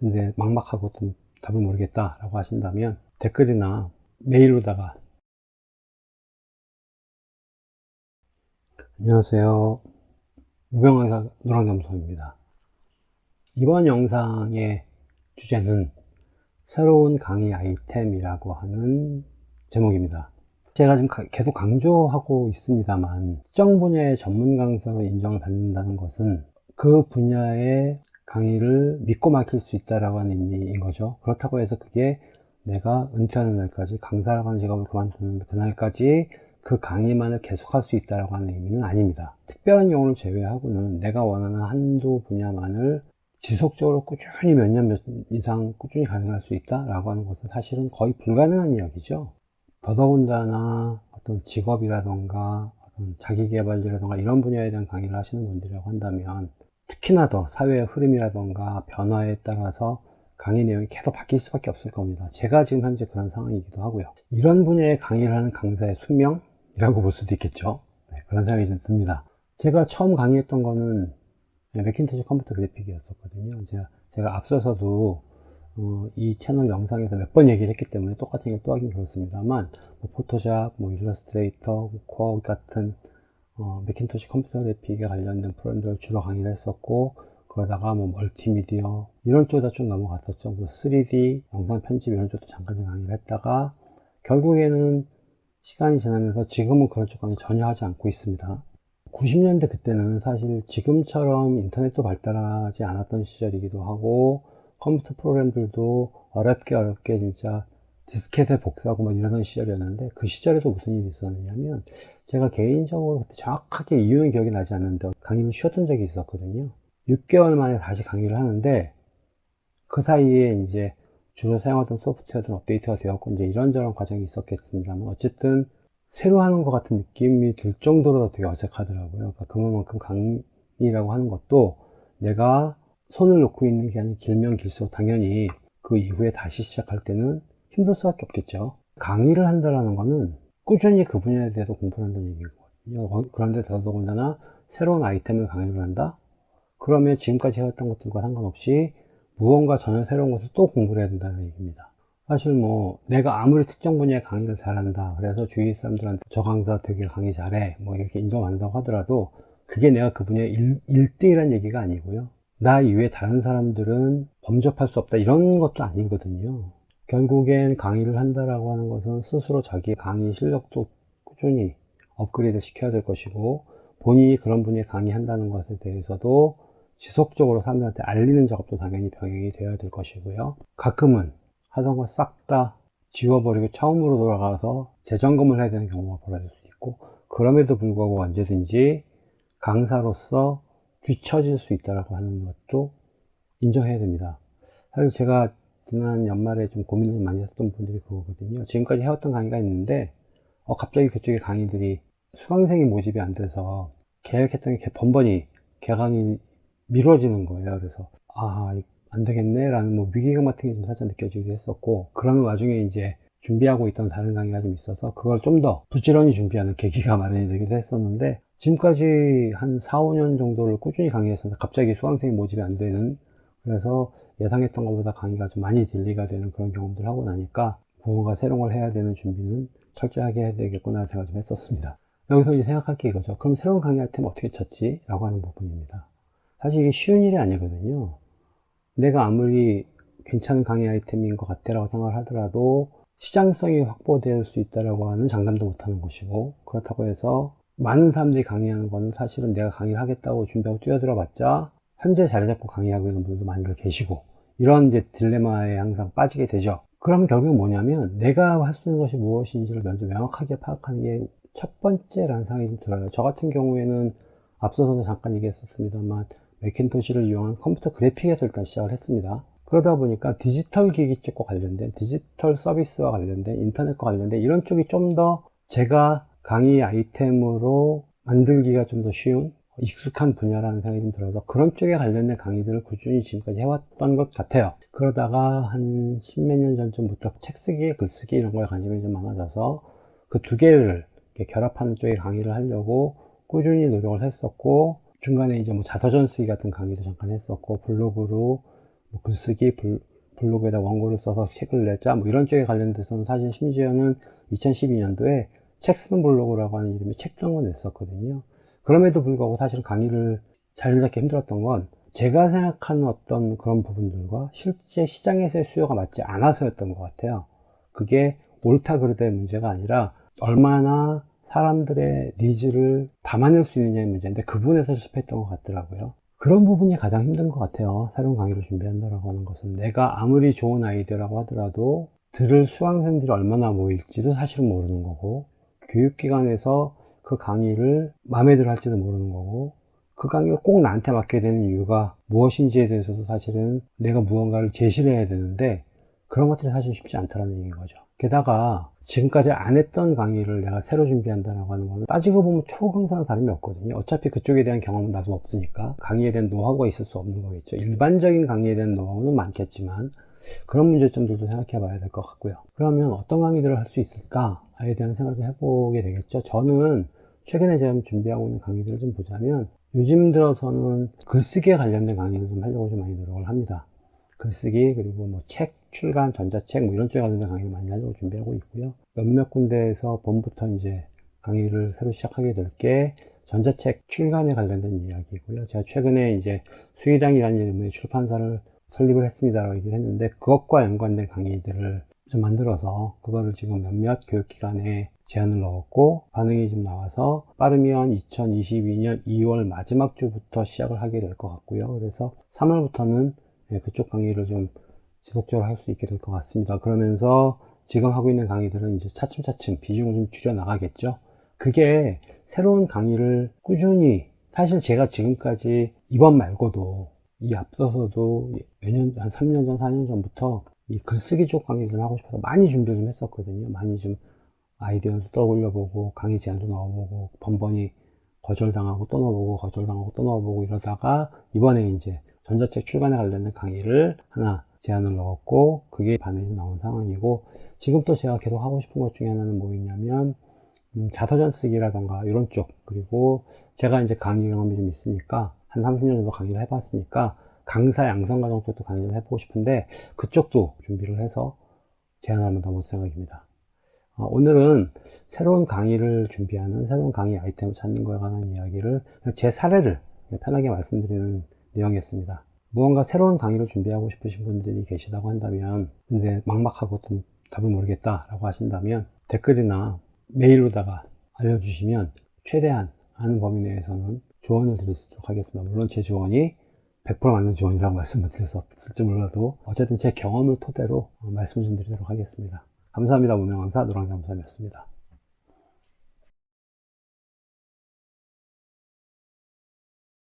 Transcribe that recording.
근데 막막하고 좀 답을 모르겠다 라고 하신다면 댓글이나 메일로다가 안녕하세요. 무병강사 노랑겸소입니다. 이번 영상의 주제는 새로운 강의 아이템이라고 하는 제목입니다. 제가 지금 계속 강조하고 있습니다만 특정 분야의 전문 강사로 인정을 받는다는 것은 그 분야의 강의를 믿고 맡길 수 있다라고 하는 의미인 거죠. 그렇다고 해서 그게 내가 은퇴하는 날까지 강사라고 하는 직업을 그만두는 그날까지 그 강의만을 계속할 수 있다라고 하는 의미는 아닙니다. 특별한 경우를 제외하고는 내가 원하는 한두 분야만을 지속적으로 꾸준히 몇년 이상 꾸준히 가능할 수 있다라고 하는 것은 사실은 거의 불가능한 이야기죠. 더더군다나 어떤 직업이라던가 어떤 자기개발이라던가 이런 분야에 대한 강의를 하시는 분들이라고 한다면 특히나 더 사회의 흐름이라던가 변화에 따라서 강의 내용이 계속 바뀔 수밖에 없을 겁니다. 제가 지금 현재 그런 상황이기도 하고요. 이런 분야의 강의를 하는 강사의 수명이라고 볼 수도 있겠죠. 네, 그런 생각이 좀 듭니다. 제가 처음 강의했던 거는 맥킨토시 컴퓨터 그래픽이었었거든요. 제가, 제가 앞서서도 어, 이 채널 영상에서 몇 번 얘기를 했기 때문에 똑같은 걸또 하긴 그렇습니다만 뭐 포토샵, 뭐 일러스트레이터, 뭐 코어 같은 어, 맥킨토시 컴퓨터 그래픽에 관련된 프로그램들을 주로 강의를 했었고 그러다가 뭐 멀티미디어 이런 쪽에다 쭉 넘어갔었죠. 뭐 3D 영상 편집 이런 쪽도 잠깐 강의를 했다가 결국에는 시간이 지나면서 지금은 그런 쪽 강의 전혀 하지 않고 있습니다. 90년대 그때는 사실 지금처럼 인터넷도 발달하지 않았던 시절이기도 하고 컴퓨터 프로그램들도 어렵게 어렵게 진짜 디스켓에 복사하고 막 이러던 시절이었는데 그 시절에도 무슨 일이 있었느냐면 제가 개인적으로 그때 정확하게 이유는 기억이 나지 않는데 강의를 쉬었던 적이 있었거든요. 6개월 만에 다시 강의를 하는데 그 사이에 이제 주로 사용하던 소프트웨어들은 업데이트가 되었고 이제 이런저런 과정이 있었겠습니다만 어쨌든 새로 하는 것 같은 느낌이 들 정도로 되게 어색하더라고요. 그러니까 그만큼 강의라고 하는 것도 내가 손을 놓고 있는 기간이 길면 길수록 당연히 그 이후에 다시 시작할 때는 힘들 수밖에 없겠죠. 강의를 한다는 것은 꾸준히 그 분야에 대해서 공부를 한다는 얘기거든요. 그런데 더더군다나 새로운 아이템을 강의를 한다? 그러면 지금까지 해왔던 것들과 상관없이 무언가 전혀 새로운 것을 또 공부를 해야 된다는 얘기입니다. 사실 뭐 내가 아무리 특정 분야의 강의를 잘한다. 그래서 주위 사람들한테 저 강사 되게 강의 잘해. 뭐 이렇게 인정한다고 하더라도 그게 내가 그 분야의 1, 등이라는 얘기가 아니고요. 나 이외에 다른 사람들은 범접할 수 없다. 이런 것도 아니거든요 결국엔 강의를 한다라고 하는 것은 스스로 자기 강의 실력도 꾸준히 업그레이드 시켜야 될 것이고 본인이 그런 분야에 강의한다는 것에 대해서도 지속적으로 사람들한테 알리는 작업도 당연히 병행이 되어야 될 것이고요. 가끔은 하던 거 싹 다 지워버리고 처음으로 돌아가서 재점검을 해야 되는 경우가 벌어질 수 있고 그럼에도 불구하고 언제든지 강사로서 뒤처질 수 있다고 하는 것도 인정해야 됩니다. 사실 제가 지난 연말에 좀 고민을 많이 했던 분들이 그거거든요. 지금까지 해왔던 강의가 있는데 어, 갑자기 그쪽에 강의들이 수강생이 모집이 안 돼서 계획했던 게 번번이 개강이 미뤄지는 거예요. 그래서 아 안 되겠네 라는 뭐 위기감 같은 게 좀 살짝 느껴지기도 했었고 그런 와중에 이제 준비하고 있던 다른 강의가 좀 있어서 그걸 좀 더 부지런히 준비하는 계기가 마련이 되기도 했었는데 지금까지 한 4, 5년 정도를 꾸준히 강의했었는데 갑자기 수강생이 모집이 안 되는 그래서 예상했던 것보다 강의가 좀 많이 딜리가 되는 그런 경험들을 하고 나니까 무언가 새로운 걸 해야 되는 준비는 철저하게 해야 되겠구나 생각 좀 했었습니다. 여기서 이제 생각할 게 이거죠. 그럼 새로운 강의 아이템 어떻게 찾지? 라고 하는 부분입니다. 사실 이게 쉬운 일이 아니거든요. 내가 아무리 괜찮은 강의 아이템인 것 같아 라고 생각을 하더라도 시장성이 확보될 수 있다고 하는 장담도 못하는 것이고 그렇다고 해서 많은 사람들이 강의하는 거는 사실은 내가 강의를 하겠다고 준비하고 뛰어들어 봤자 현재 자리 잡고 강의하고 있는 분들도 많이들 계시고 이런 이제 딜레마에 항상 빠지게 되죠. 그럼 결국 뭐냐면 내가 할 수 있는 것이 무엇인지를 먼저 명확하게 파악하는 게 첫 번째라는 생각이 좀 들어요. 저 같은 경우에는 앞서서도 잠깐 얘기했었습니다만 맥킨토시를 이용한 컴퓨터 그래픽에서 일단 시작을 했습니다. 그러다 보니까 디지털 기기 쪽과 관련된 디지털 서비스와 관련된 인터넷과 관련된 이런 쪽이 좀 더 제가 강의 아이템으로 만들기가 좀 더 쉬운 익숙한 분야라는 생각이 좀 들어서 그런 쪽에 관련된 강의들을 꾸준히 지금까지 해왔던 것 같아요 그러다가 한 십몇 년 전쯤부터 책 쓰기, 글쓰기 이런 거에 관심이 좀 많아져서 그 두 개를 결합하는 쪽에 강의를 하려고 꾸준히 노력을 했었고 중간에 이제 뭐 자서전 쓰기 같은 강의도 잠깐 했었고 블로그로 뭐 글쓰기, 블, 블로그에다 원고를 써서 책을 내자 뭐 이런 쪽에 관련돼서는 사실 심지어는 2012년도에 책 쓰는 블로그라고 하는 이름의 책을 냈었거든요. 그럼에도 불구하고 사실 강의를 잡기 힘들었던 건 제가 생각하는 어떤 그런 부분들과 실제 시장에서의 수요가 맞지 않아서였던 것 같아요. 그게 옳다 그르다의 문제가 아니라 얼마나 사람들의 needs를 담아낼 수 있느냐의 문제인데 그 부분에서 실패했던 것 같더라고요. 그런 부분이 가장 힘든 것 같아요. 새로운 강의를 준비한다고 하는 것은 내가 아무리 좋은 아이디어라고 하더라도 들을 수강생들이 얼마나 모일지도 사실은 모르는 거고 교육기관에서 그 강의를 마음에 들어 할지도 모르는 거고 그 강의가 꼭 나한테 맡게 되는 이유가 무엇인지에 대해서도 사실은 내가 무언가를 제시를 해야 되는데 그런 것들이 사실 쉽지 않다는 얘기인 거죠. 게다가 지금까지 안 했던 강의를 내가 새로 준비한다고 하는 거는 따지고 보면 초강사나 다름이 없거든요. 어차피 그쪽에 대한 경험은 나도 없으니까 강의에 대한 노하우가 있을 수 없는 거겠죠. 일반적인 강의에 대한 노하우는 많겠지만 그런 문제점들도 생각해 봐야 될 것 같고요. 그러면 어떤 강의들을 할 수 있을까에 대한 생각을 해보게 되겠죠. 저는 최근에 제가 준비하고 있는 강의들을 좀 보자면 요즘 들어서는 글쓰기에 관련된 강의를 좀 하려고 좀 많이 노력을 합니다. 글쓰기 그리고 뭐 책 출간 전자책 뭐 이런 쪽에 관련된 강의를 많이 하려고 준비하고 있고요. 몇몇 군데에서 봄부터 이제 강의를 새로 시작하게 될 게 전자책 출간에 관련된 이야기고요. 제가 최근에 이제 수의당이라는 이름의 출판사를 설립을 했습니다라고 얘기를 했는데 그것과 연관된 강의들을 좀 만들어서 그거를 지금 몇몇 교육기관에 제안을 넣었고 반응이 좀 나와서 빠르면 2022년 2월 마지막 주부터 시작을 하게 될 것 같고요. 그래서 3월부터는 그쪽 강의를 좀 지속적으로 할 수 있게 될 것 같습니다. 그러면서 지금 하고 있는 강의들은 이제 차츰차츰 비중을 좀 줄여 나가겠죠. 그게 새로운 강의를 꾸준히 사실 제가 지금까지 이번 말고도 이 앞서서도 몇년 한 3년 전 4년 전부터 이 글쓰기 쪽 강의를 좀 하고 싶어서 많이 준비를 좀 했었거든요 많이 좀 아이디어도 떠올려 보고 강의 제안도 넣어보고 번번이 거절당하고 또 넣어보고 거절당하고 또 넣어보고 이러다가 이번에 이제 전자책 출간에 관련된 강의를 하나 제안을 넣었고 그게 반응이 나온 상황이고 지금 또 제가 계속 하고 싶은 것 중에 하나는 뭐있냐면 음, 자서전 쓰기라던가 이런 쪽 그리고 제가 이제 강의 경험이 좀 있으니까 한 30년 정도 강의를 해봤으니까 강사 양성 과정 쪽도 강의를 해보고 싶은데 그쪽도 준비를 해서 제안을 한번 더 볼 생각입니다. 어, 오늘은 새로운 강의를 준비하는 새로운 강의 아이템을 찾는 것에 관한 이야기를 제 사례를 편하게 말씀드리는 내용이었습니다. 무언가 새로운 강의를 준비하고 싶으신 분들이 계시다고 한다면 근데 막막하고 좀 답을 모르겠다 라고 하신다면 댓글이나 메일로다가 알려주시면 최대한 아는 범위 내에서는 조언을 드릴 수 있도록 하겠습니다. 물론 제 조언이 100% 맞는 조언이라고 말씀을 드릴 수 없을지 몰라도 어쨌든 제 경험을 토대로 말씀 좀 드리도록 하겠습니다. 감사합니다. 무명강사 노랑잠수함이었습니다.